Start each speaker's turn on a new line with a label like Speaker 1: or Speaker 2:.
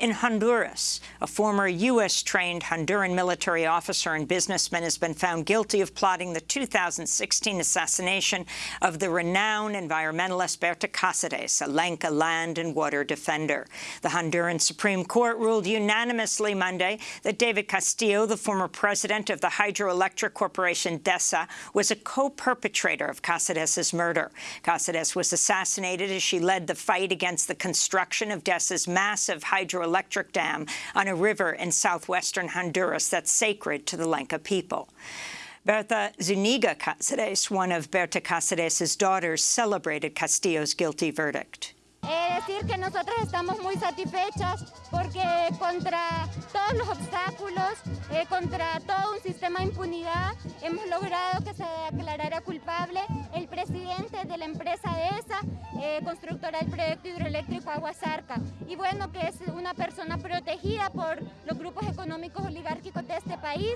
Speaker 1: In Honduras, a former U.S.-trained Honduran military officer and businessman has been found guilty of plotting the 2016 assassination of the renowned environmentalist Berta Cáceres, a Lenca land and water defender. The Honduran Supreme Court ruled unanimously Monday that David Castillo, the former president of the hydroelectric corporation DESA, was a co-perpetrator of Cáceres' murder. Cáceres was assassinated as she led the fight against the construction of DESA's massive hydroelectric electric dam on a river in southwestern Honduras that's sacred to the Lenca people. Berta Zuniga Cáceres, one of Berta Cáceres' daughters, celebrated Castillo's guilty verdict.
Speaker 2: Eh, constructora del proyecto hidroeléctrico Aguasarca. Y bueno, que es una persona protegida por los grupos económicos oligárquicos de este país